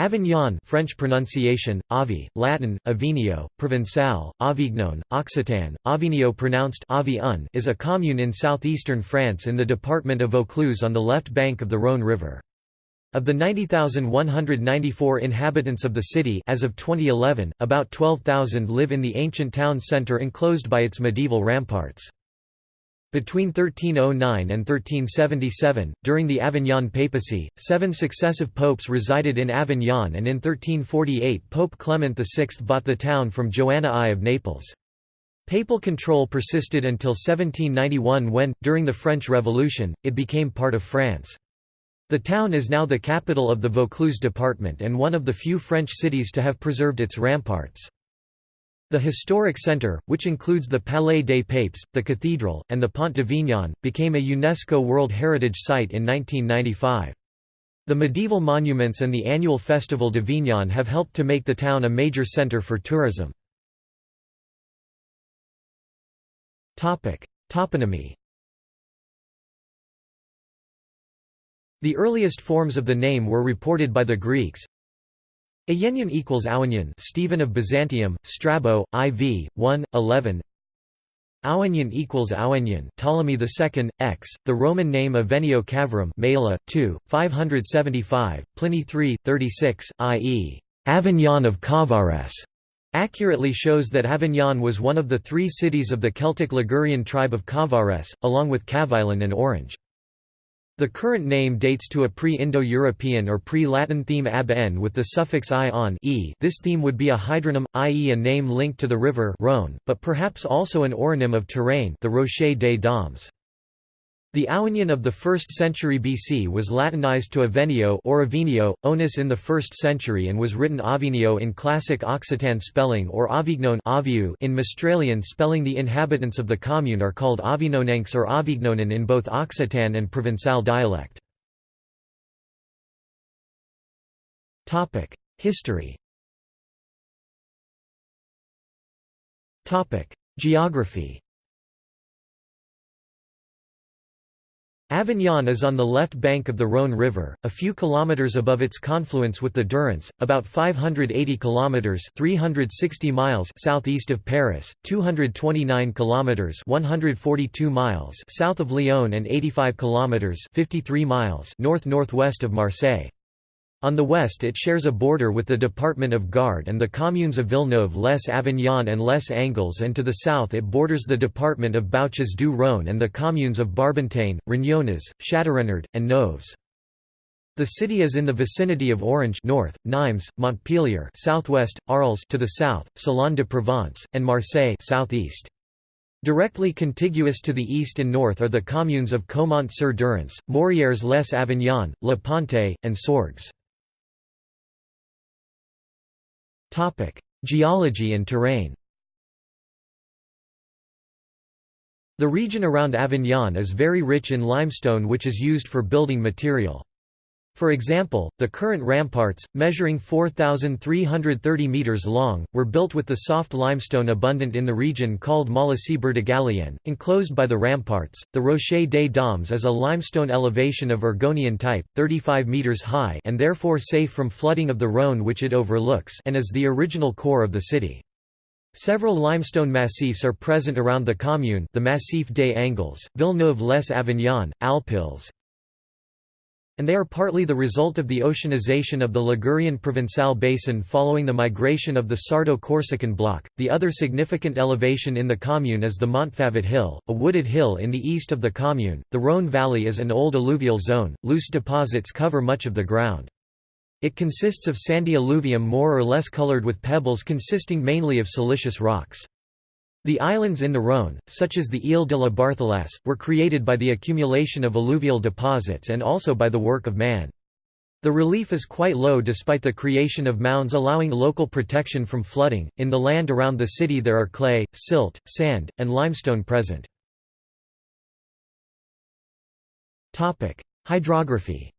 Avignon French pronunciation, Avi, Latin, Avinio, Provençal, Avignon, Occitan, Avignon pronounced Avi is a commune in southeastern France in the department of Vaucluse on the left bank of the Rhône River. Of the 90,194 inhabitants of the city as of 2011, about 12,000 live in the ancient town centre enclosed by its medieval ramparts. Between 1309 and 1377, during the Avignon papacy, seven successive popes resided in Avignon and in 1348 Pope Clement VI bought the town from Joanna I of Naples. Papal control persisted until 1791 when, during the French Revolution, it became part of France. The town is now the capital of the Vaucluse department and one of the few French cities to have preserved its ramparts. The historic centre, which includes the Palais des Papes, the cathedral, and the Pont de d'Avignon, became a UNESCO World Heritage Site in 1995. The medieval monuments and the annual Festival de d'Avignon have helped to make the town a major centre for tourism. Toponymy The earliest forms of the name were reported by the Greeks, Ayennion equals Awennion Stephen of Byzantium, Strabo, IV, 1, 11 Awennion equals Awennion Ptolemy II, X, the Roman name Avenio Cavarum Mela, 2, 575, Pliny 3, 36, i.e. Avignon of Cavares, accurately shows that Avignon was one of the three cities of the Celtic Ligurian tribe of Cavares, along with Cavaillon and Orange. The current name dates to a pre-Indo-European or pre-Latin theme ab with the suffix i on e. This theme would be a hydronym, i.e. a name linked to the river Rhône, but perhaps also an oronym of terrain the Rocher des Dames. The Awennion of the 1st century BC was Latinized to Avenio or Avinio, onus in the 1st century and was written Avenio in classic Occitan spelling or Avignon in Mistralian spelling. The inhabitants of the commune are called Avignonencs or Avignonen in both Occitan and Provençal dialect. History. Geography Avignon is on the left bank of the Rhône River, a few kilometers above its confluence with the Durance, about 580 kilometers (360 miles) southeast of Paris, 229 kilometers (142 miles) south of Lyon and 85 kilometers (53 miles) north-northwest of Marseille. On the west it shares a border with the department of Gard and the communes of Villeneuve-les-Avignon and Les Angles and to the south it borders the department of Bouches du Rhône and the communes of Barbentane, Rognonas, Châteaurenard, and Noves. The city is in the vicinity of Orange north, Nimes, Montpellier southwest, Arles to the south, Salon de Provence, and Marseille southeast. Directly contiguous to the east and north are the communes of Caumont-sur-Durance, Morières-les-Avignon, Le Pontet, and Sorgues. Geology and terrain. The region around Avignon is very rich in limestone which is used for building material. For example, the current ramparts, measuring 4,330 metres long, were built with the soft limestone abundant in the region called Molasse Burdigalienne, enclosed by the ramparts. The Rocher des Dames is a limestone elevation of Urgonian type, 35 metres high and therefore safe from flooding of the Rhône which it overlooks and is the original core of the city. Several limestone massifs are present around the commune the Massif des Angles, Villeneuve-les-Avignon, Alpilles, and they are partly the result of the oceanization of the Ligurian Provençal basin following the migration of the Sardo-Corsican block. The other significant elevation in the commune is the Montfavet Hill, a wooded hill in the east of the commune. The Rhône Valley is an old alluvial zone, loose deposits cover much of the ground. It consists of sandy alluvium more or less colored with pebbles consisting mainly of silicious rocks. The islands in the Rhône, such as the Île de la Barthelasse, were created by the accumulation of alluvial deposits and also by the work of man. The relief is quite low despite the creation of mounds allowing local protection from flooding. In the land around the city there are clay, silt, sand, and limestone present. Hydrography.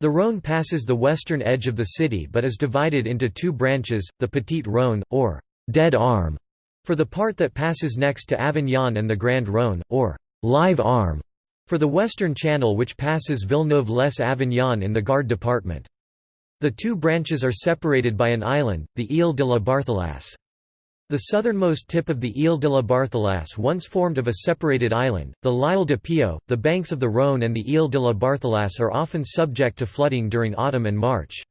The Rhône passes the western edge of the city but is divided into two branches, the Petite Rhône, or «dead arm», for the part that passes next to Avignon and the Grand Rhône, or «live arm», for the western channel which passes Villeneuve-les-Avignon in the Gard department. The two branches are separated by an island, the Ile de la Barthelasse. The southernmost tip of the Ile de la Barthelasse once formed of a separated island, the L'Isle de Pio. The banks of the Rhône and the Ile de la Barthelasse are often subject to flooding during autumn and March.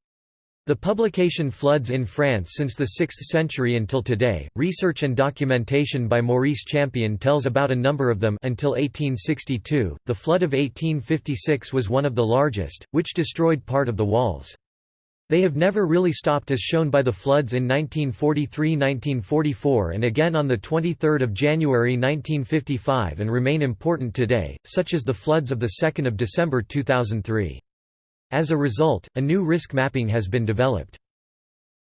The publication Floods in France since the 6th century until today. Research and documentation by Maurice Champion tells about a number of them until 1862. The flood of 1856 was one of the largest, which destroyed part of the walls. They have never really stopped as shown by the floods in 1943–1944 and again on 23 January 1955 and remain important today, such as the floods of 2 December 2003. As a result, a new risk mapping has been developed.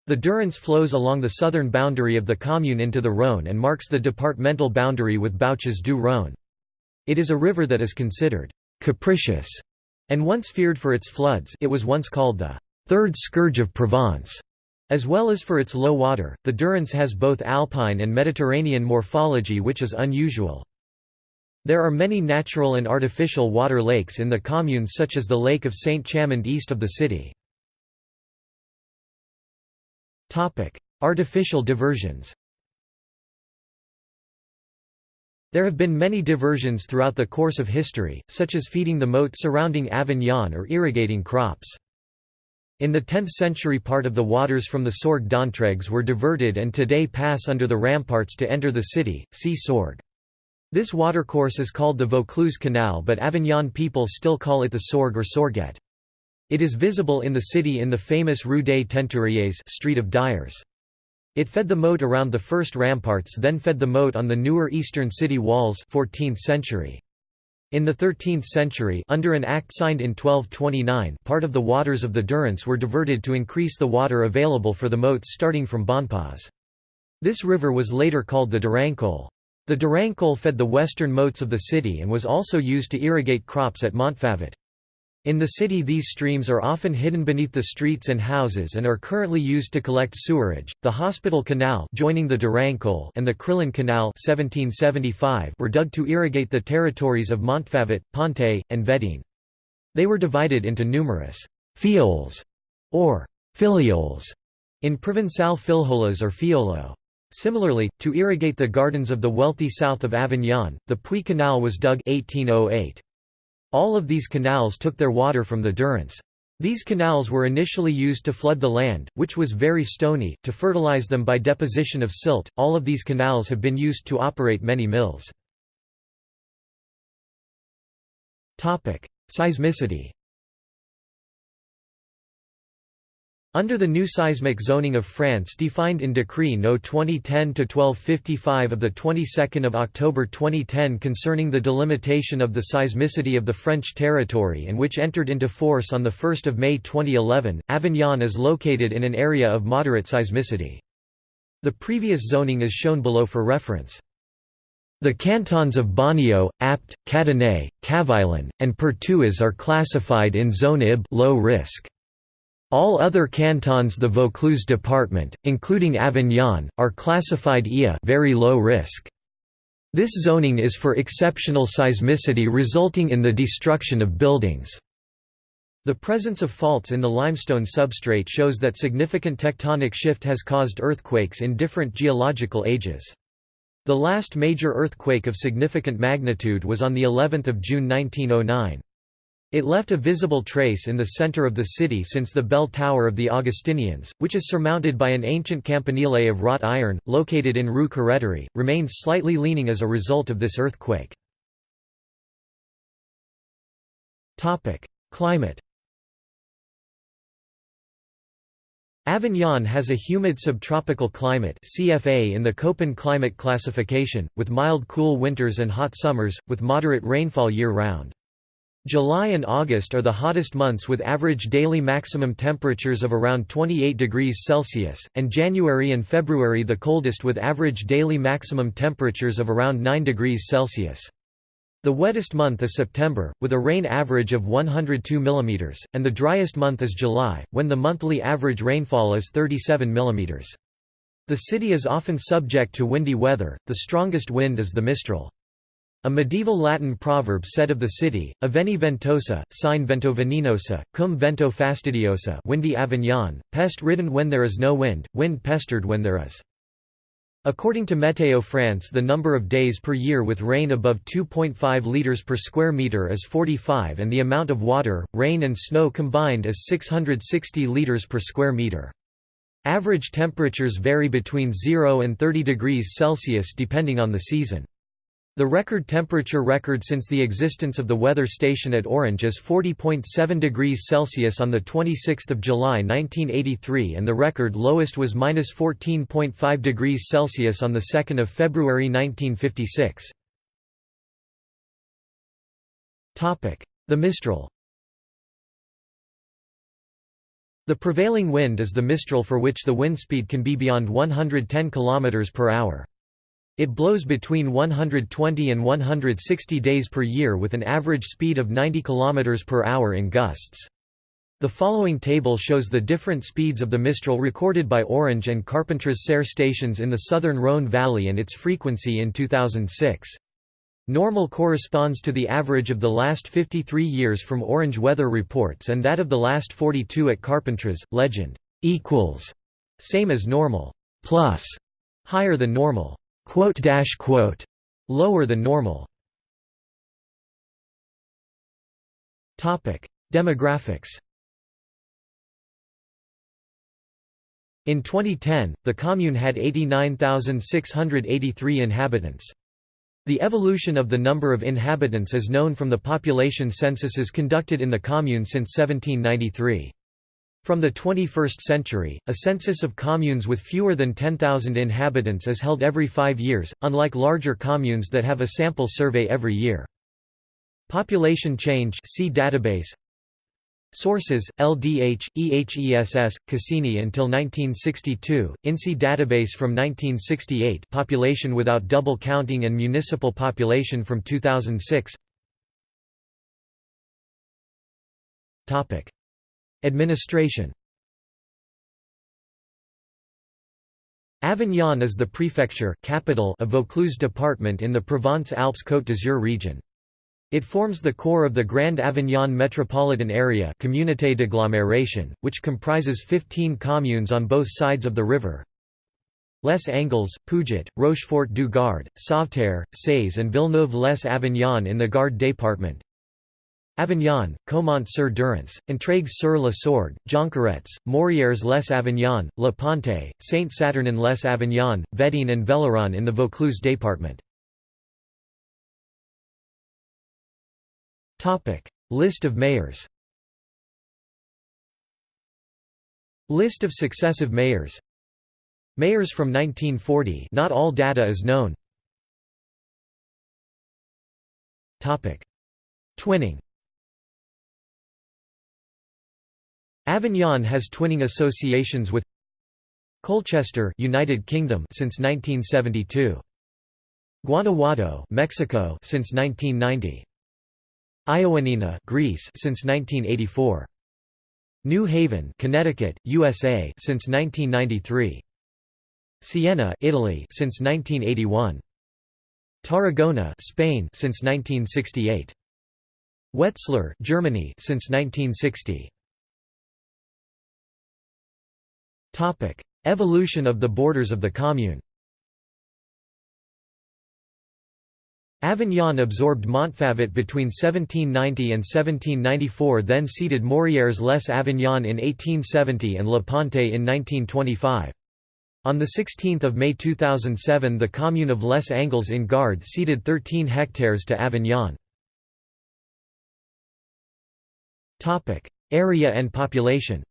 The Durance flows along the southern boundary of the commune into the Rhône and marks the departmental boundary with Bouches du Rhône. It is a river that is considered «capricious» and once feared for its floods it was once called the third scourge of Provence. As well as for its low water, the Durance has both alpine and Mediterranean morphology which is unusual. There are many natural and artificial water lakes in the commune such as the Lake of Saint-Chamand east of the city. Artificial diversions There have been many diversions throughout the course of history, such as feeding the moat surrounding Avignon or irrigating crops. In the 10th century part of the waters from the Sorgue d'Entraigues were diverted and today pass under the ramparts to enter the city, see Sorgue. This watercourse is called the Vaucluse Canal but Avignon people still call it the Sorgue or Sorguette. It is visible in the city in the famous Rue des Teinturiers Street of Dyers. It fed the moat around the first ramparts then fed the moat on the newer eastern city walls 14th century. In the 13th century under an act signed in 1229 part of the waters of the Durance were diverted to increase the water available for the moats starting from Bonpas. This river was later called the Durancole. The Durancole fed the western moats of the city and was also used to irrigate crops at Montfavet. In the city these streams are often hidden beneath the streets and houses and are currently used to collect sewerage. The Hospital Canal joining the Durancole and the Crillon Canal 1775 were dug to irrigate the territories of Montfavet, Pontet, and Vedène. They were divided into numerous «fioles» or «filioles» in Provençal filholas or fiolo. Similarly, to irrigate the gardens of the wealthy south of Avignon, the Puy Canal was dug 1808. All of these canals took their water from the Durance. These canals were initially used to flood the land, which was very stony, to fertilize them by deposition of silt. All of these canals have been used to operate many mills. Topic: Seismicity. Under the new seismic zoning of France defined in Decree No 2010-1255 of the 22nd of October 2010 concerning the delimitation of the seismicity of the French territory and which entered into force on 1 May 2011, Avignon is located in an area of moderate seismicity. The previous zoning is shown below for reference. The cantons of Bonnieux, Apt, Cadenet, Cavaillon, and Pertuis are classified in Zone IB low risk. All other cantons the Vaucluse department, including Avignon, are classified IA very low risk. This zoning is for exceptional seismicity resulting in the destruction of buildings. The presence of faults in the limestone substrate shows that significant tectonic shift has caused earthquakes in different geological ages. The last major earthquake of significant magnitude was on the 11th of June 1909. It left a visible trace in the center of the city since the bell tower of the Augustinians, which is surmounted by an ancient campanile of wrought iron, located in Rue Carreterie, remains slightly leaning as a result of this earthquake. Climate Avignon has a humid subtropical climate CFA in the Köppen climate classification, with mild cool winters and hot summers, with moderate rainfall year-round. July and August are the hottest months with average daily maximum temperatures of around 28 degrees Celsius, and January and February the coldest with average daily maximum temperatures of around 9 degrees Celsius. The wettest month is September, with a rain average of 102 mm, and the driest month is July, when the monthly average rainfall is 37 mm. The city is often subject to windy weather, the strongest wind is the Mistral. A medieval Latin proverb said of the city, Avenio ventosa, sine vento venenosa, cum vento fastidiosa windy Avignon, pest-ridden when there is no wind, wind pestered when there is. According to Météo France the number of days per year with rain above 2.5 litres per square metre is 45 and the amount of water, rain and snow combined is 660 litres per square metre. Average temperatures vary between 0 and 30 degrees Celsius depending on the season. The record temperature record since the existence of the weather station at Orange is 40.7 degrees Celsius on 26 July 1983 and the record lowest was minus 14.5 degrees Celsius on 2 February 1956. The Mistral The prevailing wind is the Mistral for which the wind speed can be beyond 110 km per hour. It blows between 120 and 160 days per year with an average speed of 90 km per hour in gusts. The following table shows the different speeds of the Mistral recorded by Orange and Carpentras-Serre stations in the southern Rhône Valley and its frequency in 2006. Normal corresponds to the average of the last 53 years from Orange weather reports and that of the last 42 at Carpentras. Legend equals same as normal plus higher than normal quote dash quote lower than normal topic demographics In 2010, the commune had 89,683 inhabitants. The evolution of the number of inhabitants is known from the population censuses conducted in the commune since 1793. From the 21st century, a census of communes with fewer than 10,000 inhabitants is held every five years, unlike larger communes that have a sample survey every year. Population change see database Sources: LDH, EHESS, Cassini until 1962, INSEE database from 1968, population without double counting and municipal population from 2006. Topic: Administration Avignon is the prefecture capital of Vaucluse department in the Provence-Alpes-Côte d'Azur region. It forms the core of the Grand Avignon metropolitan area Communauté d'agglomération, which comprises 15 communes on both sides of the river. Les Angles, Pujaut, Rochefort du Gard, Sauveterre, Saze and Villeneuve-les-Avignon in the Gard département. Avignon, Caumont-sur-Durance, Entraigues-sur-la-Sorgue, Jonquerettes, Morières-les-Avignon, La Pontet, Saint-Saturnin-les-Avignon, Vedène and Velleron in the Vaucluse département. List of mayors List of successive mayors Mayors from 1940 not all data is known. Twinning Avignon has twinning associations with Colchester, United Kingdom since 1972. Guanajuato, Mexico since 1990. Ioannina, Greece since 1984. New Haven, Connecticut, USA since 1993. Siena, Italy since 1981. Tarragona, Spain since 1968. Wetzlar, Germany since 1960. Evolution of the borders of the commune Avignon absorbed Montfavet between 1790 and 1794 then ceded Morières-les-Avignon in 1870 and La Pontet in 1925. On 16 May 2007 the commune of Les Angles in Gard ceded 13 hectares to Avignon. Area and population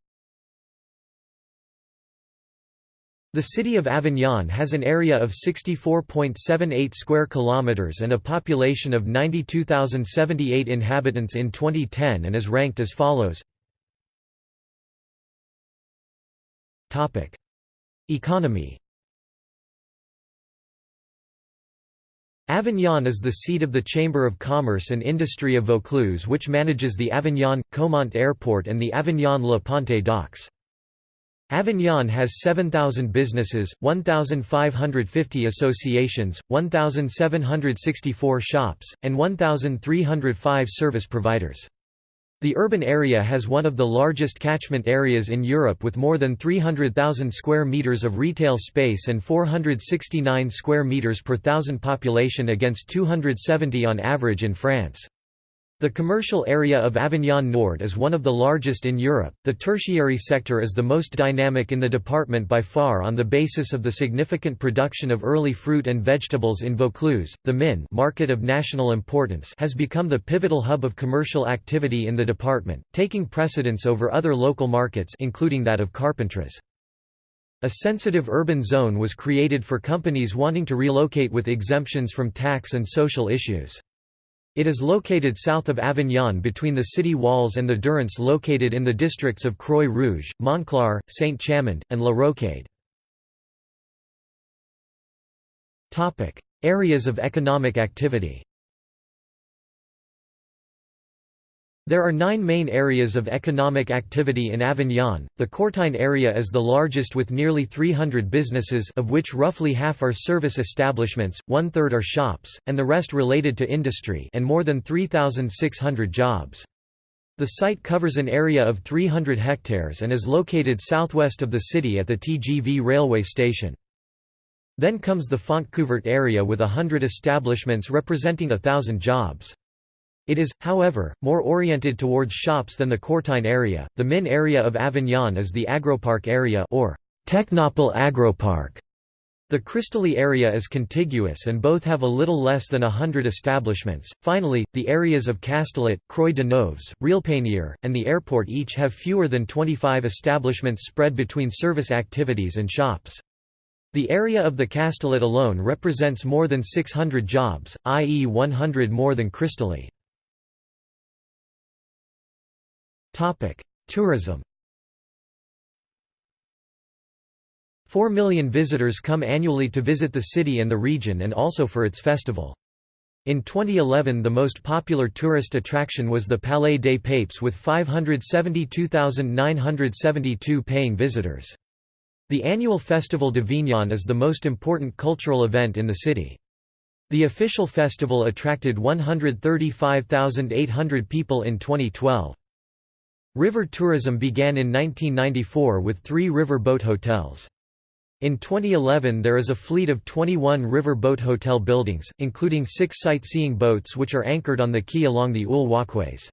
The city of Avignon has an area of 64.78 square kilometers and a population of 92,078 inhabitants in 2010 and is ranked as follows. Topic: Economy Avignon is the seat of the Chamber of Commerce and Industry of Vaucluse which manages the Avignon, Caumont Airport and the Avignon-La Pontet docks. Avignon has 7,000 businesses, 1,550 associations, 1,764 shops, and 1,305 service providers. The urban area has one of the largest catchment areas in Europe with more than 300,000 square meters of retail space and 469 square meters per thousand population against 270 on average in France. The commercial area of Avignon Nord is one of the largest in Europe. The tertiary sector is the most dynamic in the department by far on the basis of the significant production of early fruit and vegetables in Vaucluse. The Min market of national importance has become the pivotal hub of commercial activity in the department, taking precedence over other local markets including that of Carpentras. A sensitive urban zone was created for companies wanting to relocate with exemptions from tax and social issues. It is located south of Avignon between the city walls and the Durance located in the districts of Croix Rouge, Montclar, Saint-Chamand, and La Rocade. Areas of economic activity There are nine main areas of economic activity in Avignon. The Courtine area is the largest with nearly 300 businesses of which roughly half are service establishments, one-third are shops, and the rest related to industry and more than 3,600 jobs. The site covers an area of 300 hectares and is located southwest of the city at the TGV railway station. Then comes the Fontcouvert area with hundred establishments representing a thousand jobs. It is, however, more oriented towards shops than the Courtine area. The Min area of Avignon is the Agropark area or Technopole Agropark. The Cristalli area is contiguous and both have a little less than a hundred establishments. Finally, the areas of Castellet, Croix de Noves, Réalpanier, and the airport each have fewer than 25 establishments spread between service activities and shops. The area of the Castellet alone represents more than 600 jobs, i.e. 100 more than Cristalli. Topic: Tourism. 4 million visitors come annually to visit the city and the region and also for its festival. In 2011 the most popular tourist attraction was the Palais des Papes with 572,972 paying visitors. The annual Festival de d'Avignon is the most important cultural event in the city. The official festival attracted 135,800 people in 2012. River tourism began in 1994 with three river boat hotels. In 2011 there is a fleet of 21 river boat hotel buildings, including six sightseeing boats which are anchored on the quay along the Oul walkways.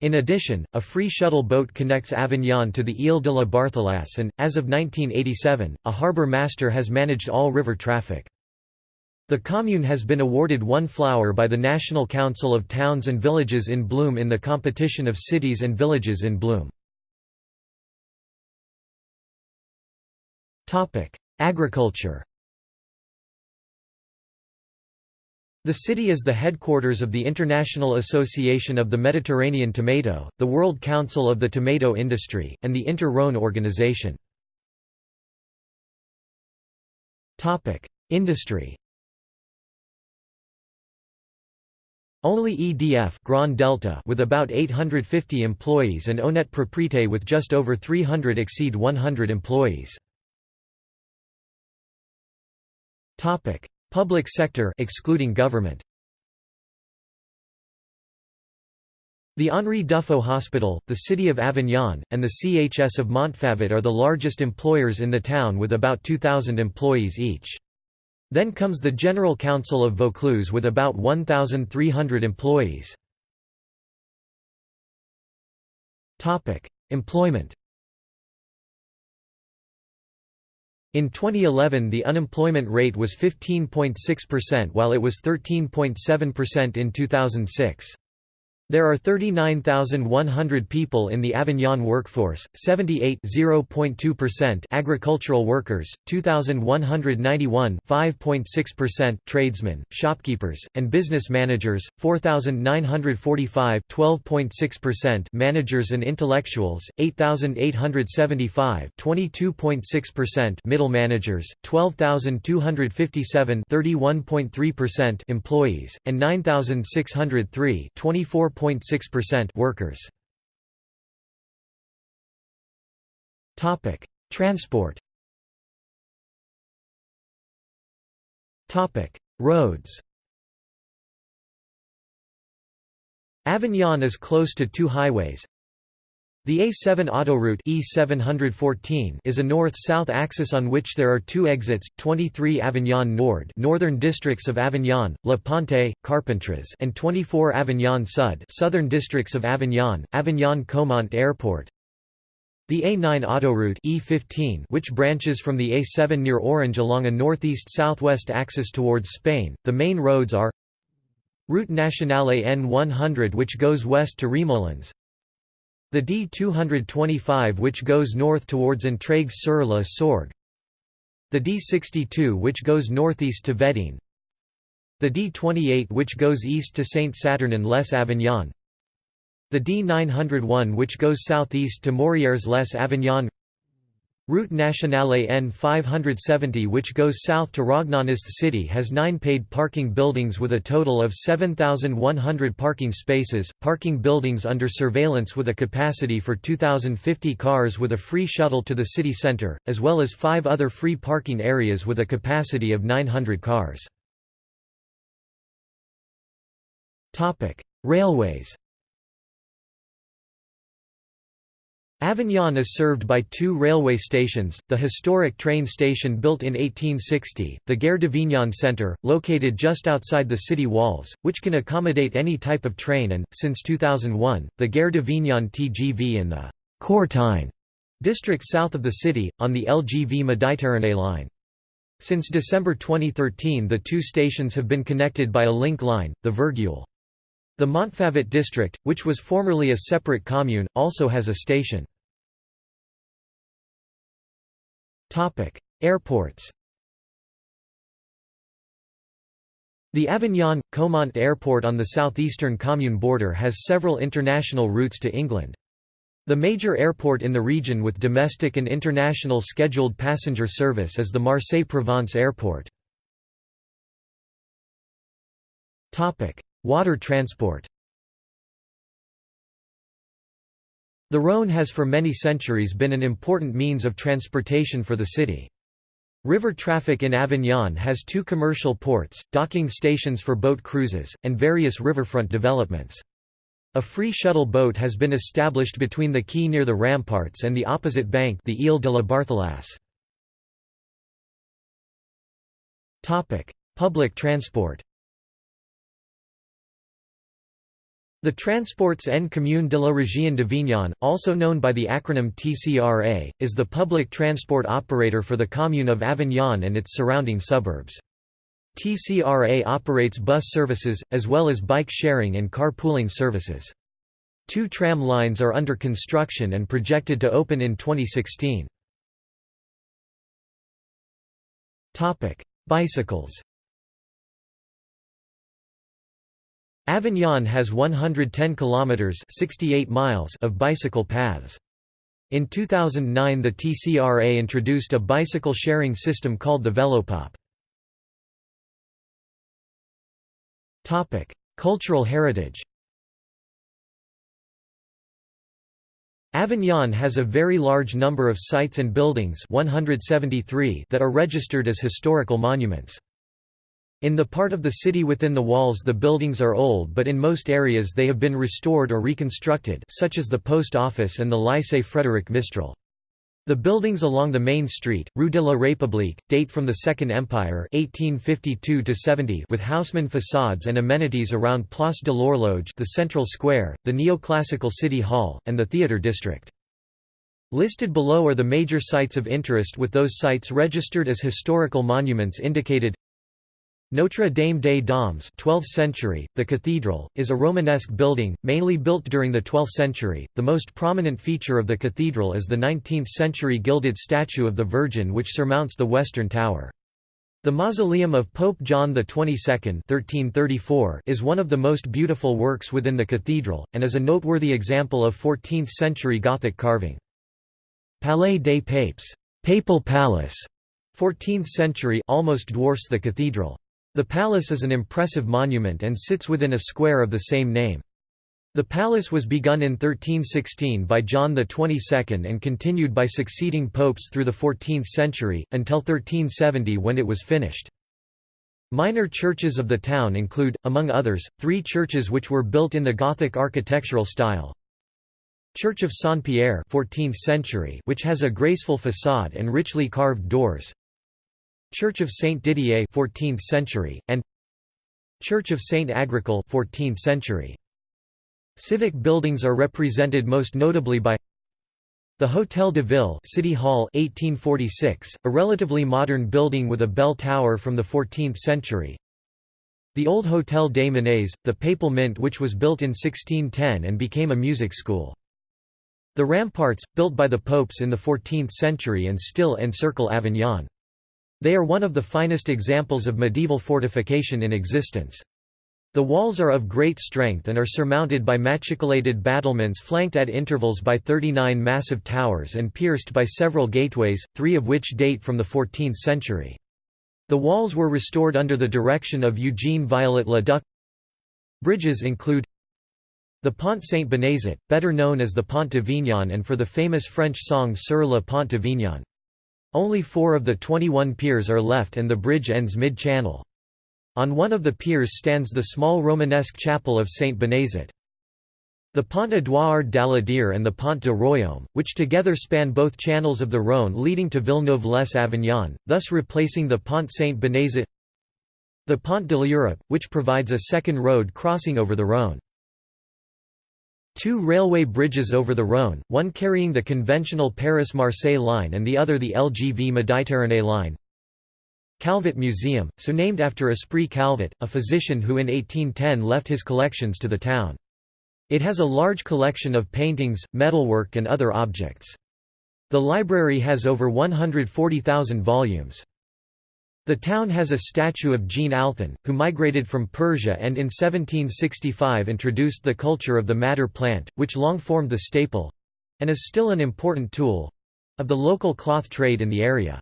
In addition, a free shuttle boat connects Avignon to the Ile de la Barthelasse and, as of 1987, a harbour master has managed all river traffic. The commune has been awarded one flower by the National Council of Towns and Villages in Bloom in the competition of cities and villages in bloom. Agriculture The city is the headquarters of the International Association of the Mediterranean Tomato, the World Council of the Tomato Industry, and the Inter-Rhône organization. Industry Only EDF Grand Delta with about 850 employees and Onet Propreté with just over 300 exceed 100 employees. Topic: Public sector excluding government. The Henri Duffaut Hospital, the City of Avignon, and the CHS of Montfavet are the largest employers in the town with about 2,000 employees each. Then comes the General Council of Vaucluse with about 1,300 employees. Employment In 2011 the unemployment rate was 15.6% while it was 13.7% in 2006. There are 39,100 people in the Avignon workforce, 78 agricultural workers, 2,191 tradesmen, shopkeepers, and business managers, 4,945 managers and intellectuals, 8,875 middle managers, 12,257 employees, and 9,603 24 4.6% workers. Topic: Transport Roads Avignon is close to two highways. The A7 autoroute E714 is a north-south axis on which there are two exits, 23 Avignon Nord northern districts of Avignon, La Pontet, Carpentras and 24 Avignon Sud southern districts of Avignon, Avignon Caumont Airport. The A9 autoroute E15 which branches from the A7 near Orange along a northeast-southwest axis towards Spain. The main roads are Route Nationale N100 which goes west to Remoulins The D225 which goes north towards Entraigues-sur-la-Sorgue The D62 which goes northeast to Vedène The D28 which goes east to Saint-Saturnin-les-Avignon The D901 which goes southeast to Morières-les-Avignon Route Nationale N570 which goes south to Rognonest city has nine paid parking buildings with a total of 7,100 parking spaces, parking buildings under surveillance with a capacity for 2,050 cars with a free shuttle to the city centre, as well as five other free parking areas with a capacity of 900 cars. Railways Avignon is served by two railway stations, the historic train station built in 1860, the Gare d'Avignon Centre, located just outside the city walls, which can accommodate any type of train and, since 2001, the Gare d'Avignon TGV in the Courtine district south of the city, on the LGV Méditerranée line. Since December 2013 the two stations have been connected by a link line, the Virgule. The Montfavet district, which was formerly a separate commune, also has a station. Airports The Avignon – Caumont Airport on the southeastern commune border has several international routes to England. The major airport in the region with domestic and international scheduled passenger service is the Marseille-Provence Airport. Water transport The Rhône has for many centuries been an important means of transportation for the city. River traffic in Avignon has two commercial ports, docking stations for boat cruises, and various riverfront developments. A free shuttle boat has been established between the quay near the ramparts and the opposite bank the Ile de la Barthelasse. Public transport The Transports en Commune de la Région d'Avignon, also known by the acronym TCRA, is the public transport operator for the commune of Avignon and its surrounding suburbs. TCRA operates bus services, as well as bike sharing and carpooling services. Two tram lines are under construction and projected to open in 2016. Bicycles Avignon has 110 kilometers 68 miles of bicycle paths. In 2009 the TCRA introduced a bicycle sharing system called the Velopop. Topic: Cultural heritage. Avignon has a very large number of sites and buildings 173 that are registered as historical monuments. In the part of the city within the walls the buildings are old but in most areas they have been restored or reconstructed such as the post office and the Lycée Frédéric Mistral. The buildings along the main street, Rue de la République, date from the Second Empire 1852 with Haussmann facades and amenities around Place de l'Horloge the central square, the neoclassical city hall, and the theatre district. Listed below are the major sites of interest with those sites registered as historical monuments indicated Notre Dame des Doms 12th century, the cathedral, is a Romanesque building, mainly built during the 12th century. The most prominent feature of the cathedral is the 19th-century gilded statue of the Virgin which surmounts the western tower. The mausoleum of Pope John XXII (1334) is one of the most beautiful works within the cathedral, and is a noteworthy example of 14th-century Gothic carving. Palais des Papes Papal Palace, 14th century almost dwarfs the cathedral. The palace is an impressive monument and sits within a square of the same name. The palace was begun in 1316 by John XXII and continued by succeeding popes through the 14th century, until 1370 when it was finished. Minor churches of the town include, among others, three churches which were built in the Gothic architectural style. Church of Saint-Pierre 14th century which has a graceful façade and richly carved doors. Church of Saint Didier 14th century, and Church of Saint Agricole 14th century. Civic buildings are represented most notably by the Hôtel de Ville City Hall 1846, a relatively modern building with a bell tower from the 14th century. The old Hôtel des Monnaies, the Papal Mint which was built in 1610 and became a music school. The ramparts, built by the popes in the 14th century and still encircle Avignon. They are one of the finest examples of medieval fortification in existence. The walls are of great strength and are surmounted by machicolated battlements flanked at intervals by 39 massive towers and pierced by several gateways, three of which date from the 14th century. The walls were restored under the direction of Eugene Viollet-le-Duc. Bridges include the Pont Saint-Bénézet, better known as the Pont de d'Avignon and for the famous French song Sur le Pont de d'Avignon. Only four of the 21 piers are left and the bridge ends mid-channel. On one of the piers stands the small Romanesque chapel of Saint Bénézet. The Pont Édouard Daladier and the Pont de Royaume, which together span both channels of the Rhône leading to Villeneuve-les-Avignon, thus replacing the Pont Saint Bénézet. The Pont de l'Europe, which provides a second road crossing over the Rhône. Two railway bridges over the Rhône, one carrying the conventional Paris-Marseille line and the other the LGV Méditerranée line. Calvet Museum, so named after Esprit Calvet, a physician who in 1810 left his collections to the town. It has a large collection of paintings, metalwork and other objects. The library has over 140,000 volumes. The town has a statue of Jean Althen, who migrated from Persia and in 1765 introduced the culture of the madder plant, which long formed the staple—and is still an important tool—of the local cloth trade in the area.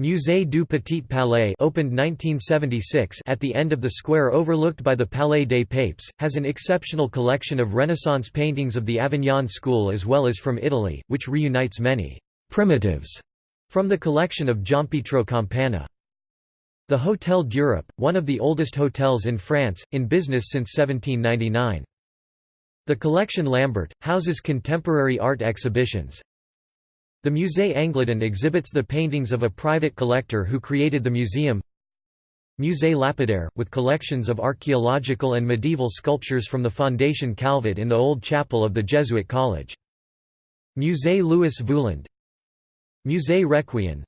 Musée du Petit Palais opened 1976 at the end of the square overlooked by the Palais des Papes, has an exceptional collection of Renaissance paintings of the Avignon school as well as from Italy, which reunites many «primitives» from the collection of Giampietro Campana. The Hôtel d'Europe, one of the oldest hotels in France, in business since 1799. The Collection Lambert, houses contemporary art exhibitions, the Musée Angladon exhibits the paintings of a private collector who created the museum. Musée Lapidaire, with collections of archaeological and medieval sculptures from the Fondation Calvet in the old chapel of the Jesuit College. Musée Louis Vouland Musée Requien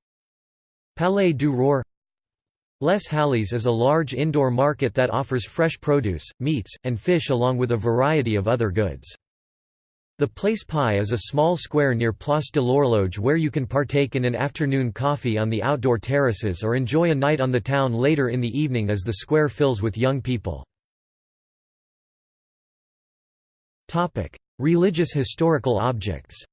Palais du Roure Les Halles is a large indoor market that offers fresh produce, meats, and fish along with a variety of other goods. The Place Pie is a small square near Place de l'Horloge where you can partake in an afternoon coffee on the outdoor terraces or enjoy a night on the town later in the evening as the square fills with young people. Religious historical objects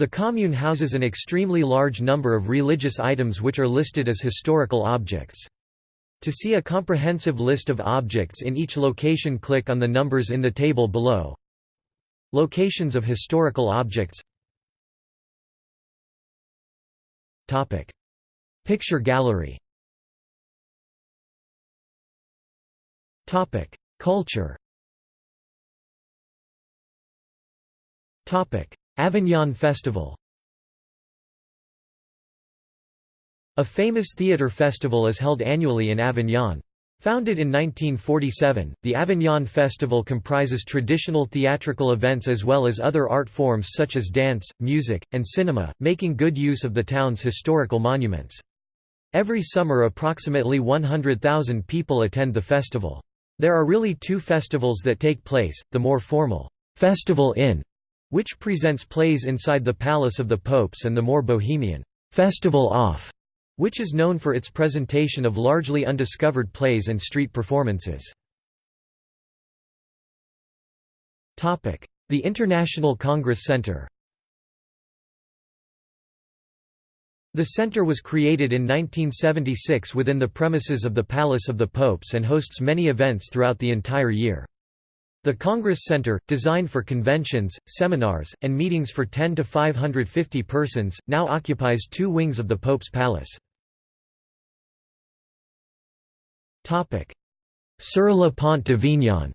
The commune houses an extremely large number of religious items which are listed as historical objects. To see a comprehensive list of objects in each location click on the numbers in the table below. Locations of historical objects. Picture gallery. Culture Avignon Festival A famous theatre festival is held annually in Avignon. Founded in 1947, the Avignon Festival comprises traditional theatrical events as well as other art forms such as dance, music, and cinema, making good use of the town's historical monuments. Every summer approximately 100,000 people attend the festival. There are really two festivals that take place, the more formal, Festival In, which presents plays inside the Palace of the Popes and the more bohemian, Festival Off, which is known for its presentation of largely undiscovered plays and street performances. The International Congress Center The center was created in 1976 within the premises of the Palace of the Popes and hosts many events throughout the entire year. The Congress Center, designed for conventions, seminars, and meetings for 10 to 550 persons, now occupies two wings of the Pope's Palace. Sur le Pont d'Avignon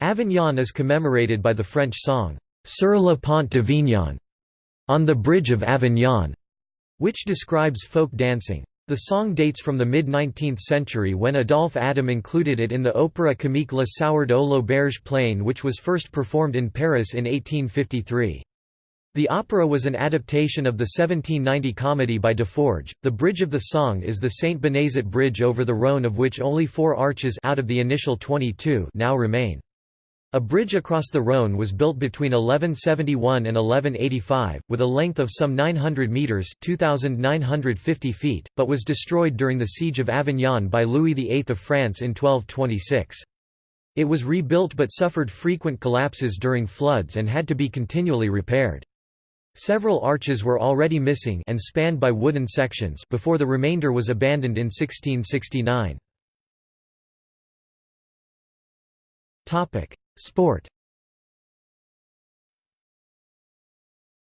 Avignon is commemorated by the French song, Sur le Pont d'Avignon, on the Bridge of Avignon, which describes folk dancing. The song dates from the mid-19th century when Adolphe Adam included it in the Opéra comique Le Sourd ou l'Auberge pleine which was first performed in Paris in 1853. The opera was an adaptation of the 1790 comedy by Desforges. The bridge of the song is the Saint Bénézet Bridge over the Rhône of which only four arches out of the initial 22 now remain. A bridge across the Rhône was built between 1171 and 1185, with a length of some 900 metres 2,950 feet, but was destroyed during the Siege of Avignon by Louis VIII of France in 1226. It was rebuilt but suffered frequent collapses during floods and had to be continually repaired. Several arches were already missing and spanned by wooden sections before the remainder was abandoned in 1669. Sport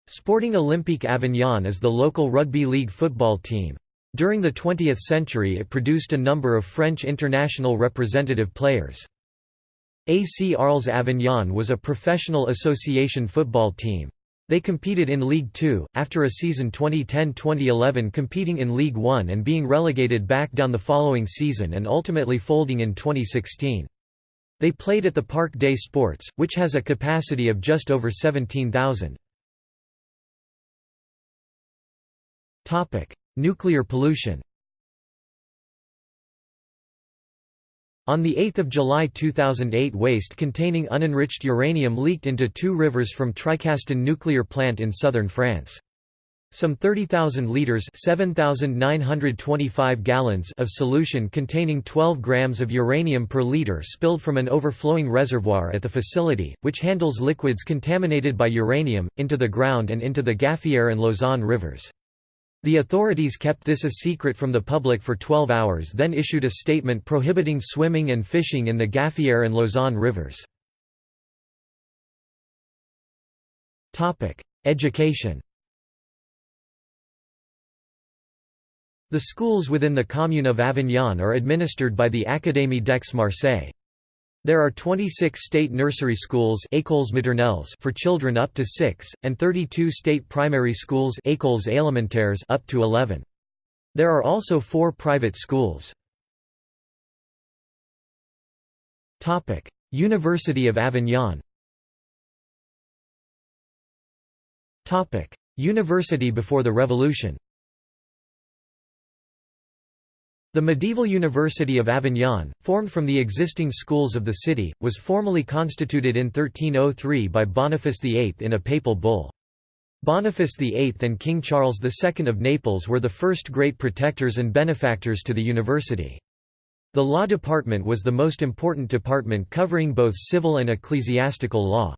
Sporting Olympique Avignon is the local rugby league football team. During the 20th century it produced a number of French international representative players. AC Arles Avignon was a professional association football team. They competed in League Two, after a season 2010–2011 competing in League One and being relegated back down the following season and ultimately folding in 2016. They played at the Parc des Sports, which has a capacity of just over 17,000. Nuclear pollution On 8 July 2008 waste containing unenriched uranium leaked into two rivers from Tricastin nuclear plant in southern France. Some 30,000 liters (7,925 gallons) of solution containing 12 grams of uranium per liter spilled from an overflowing reservoir at the facility, which handles liquids contaminated by uranium, into the ground and into the Gaffière and Lauzon rivers. The authorities kept this a secret from the public for 12 hours then issued a statement prohibiting swimming and fishing in the Gaffière and Lauzon rivers. Education The schools within the commune of Avignon are administered by the Académie d'Aix-Marseille. There are 26 state nursery schools écoles maternelles for children up to 6, and 32 state primary schools écoles élémentaires up to 11. There are also four private schools. University of Avignon University before the Revolution The medieval University of Avignon, formed from the existing schools of the city, was formally constituted in 1303 by Boniface VIII in a papal bull. Boniface VIII and King Charles II of Naples were the first great protectors and benefactors to the university. The law department was the most important department covering both civil and ecclesiastical law.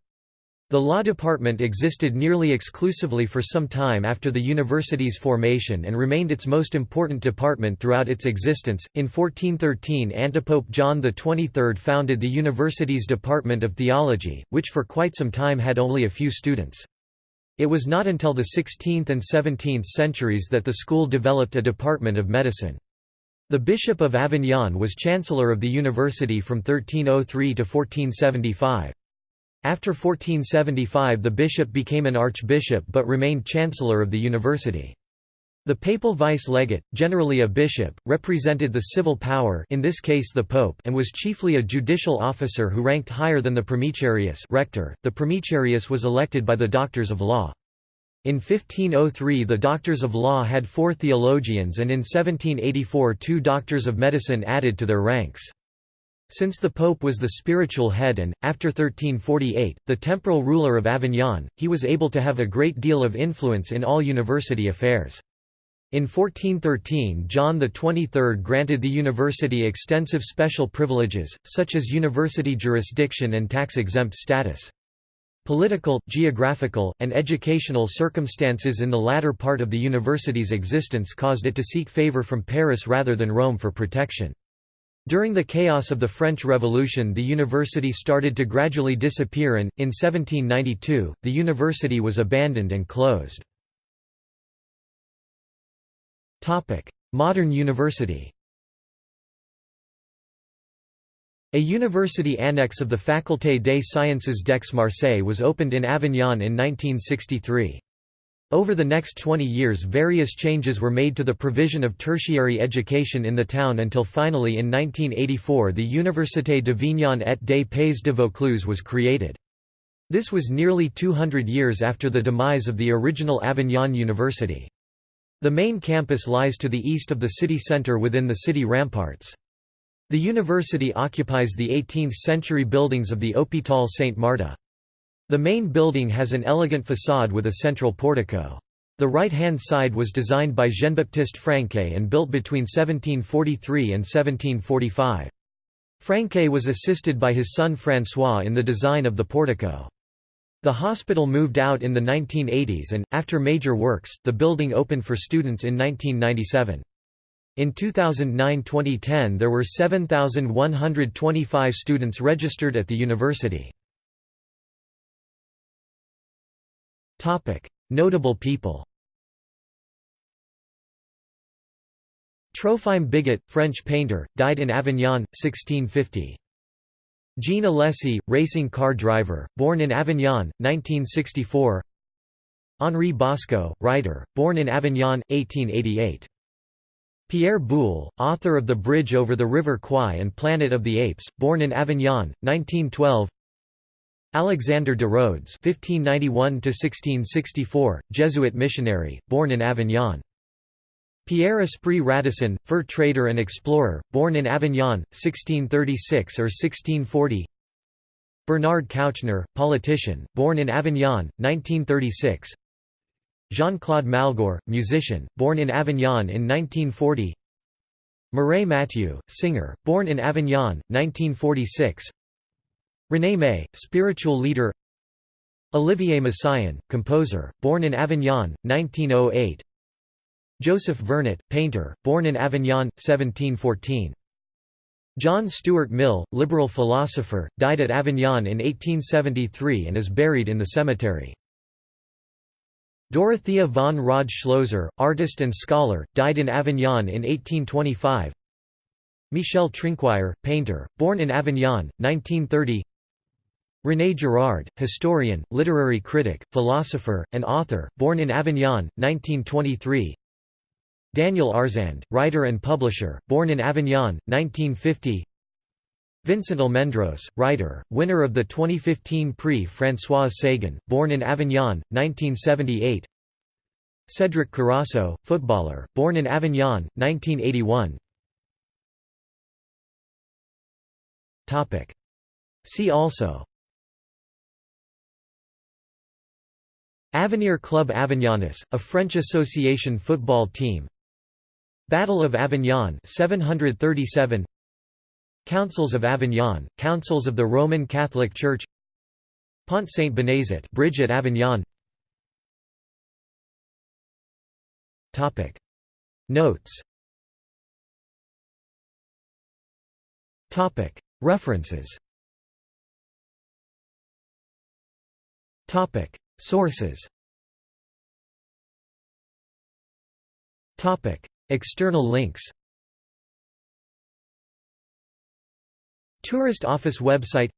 The law department existed nearly exclusively for some time after the university's formation and remained its most important department throughout its existence. In 1413, Antipope John XXIII founded the university's Department of Theology, which for quite some time had only a few students. It was not until the 16th and 17th centuries that the school developed a department of medicine. The Bishop of Avignon was chancellor of the university from 1303 to 1475. After 1475 the bishop became an archbishop but remained chancellor of the university. The papal vice-legate, generally a bishop, represented the civil power in this case the pope and was chiefly a judicial officer who ranked higher than the primicerius rector. .The primicerius was elected by the doctors of law. In 1503 the doctors of law had four theologians and in 1784 two doctors of medicine added to their ranks. Since the pope was the spiritual head and, after 1348, the temporal ruler of Avignon, he was able to have a great deal of influence in all university affairs. In 1413 John XXIII granted the university extensive special privileges, such as university jurisdiction and tax-exempt status. Political, geographical, and educational circumstances in the latter part of the university's existence caused it to seek favor from Paris rather than Rome for protection. During the chaos of the French Revolution the university started to gradually disappear and, in 1792, the university was abandoned and closed. Modern university A university annex of the Faculté des Sciences d'Aix-Marseille was opened in Avignon in 1963. Over the next 20 years various changes were made to the provision of tertiary education in the town until finally in 1984 the Université d'Avignon et des Pays de Vaucluse was created. This was nearly 200 years after the demise of the original Avignon University. The main campus lies to the east of the city centre within the city ramparts. The university occupies the 18th-century buildings of the Hôpital Saint-Marthe. The main building has an elegant façade with a central portico. The right-hand side was designed by Jean-Baptiste Franquet and built between 1743 and 1745. Franquet was assisted by his son François in the design of the portico. The hospital moved out in the 1980s and, after major works, the building opened for students in 1997. In 2009–2010 there were 7,125 students registered at the university. Notable people Trophime Bigot, French painter, died in Avignon, 1650. Jean Alesi, racing car driver, born in Avignon, 1964 Henri Bosco, writer, born in Avignon, 1888. Pierre Boulle, author of The Bridge over the River Kwai and Planet of the Apes, born in Avignon, 1912 Alexander de Rhodes (1591–1664), Jesuit missionary, born in Avignon. Pierre Esprit Radisson, fur trader and explorer, born in Avignon, 1636 or 1640 Bernard Kouchner, politician, born in Avignon, 1936 Jean-Claude Malgoire, musician, born in Avignon in 1940 Mireille Mathieu, singer, born in Avignon, 1946 René May, spiritual leader Olivier Messiaen, composer, born in Avignon, 1908 Joseph Vernet, painter, born in Avignon, 1714. John Stuart Mill, liberal philosopher, died at Avignon in 1873 and is buried in the cemetery. Dorothea von Rodde-Schlözer, artist and scholar, died in Avignon in 1825. Michel Trinquire, painter, born in Avignon, 1930 René Girard, historian, literary critic, philosopher, and author, born in Avignon, 1923 Daniel Arsand, writer and publisher, born in Avignon, 1950 Vincent Almendros, writer, winner of the 2015 Prix Françoise Sagan, born in Avignon, 1978 Cédric Carrasso, footballer, born in Avignon, 1981 See also Avenir Club Avignonnais, a French association football team. Battle of Avignon 737 Councils of Avignon, Councils of the Roman Catholic Church. Pont Saint Bénézet Bridge at Avignon. Topic. Notes. Topic. References. Topic Sources. Topic. External links. Tourist Office website.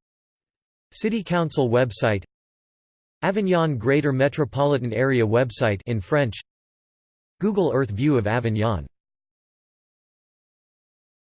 City Council website. Avignon Greater Metropolitan Area website in French. Google Earth view of Avignon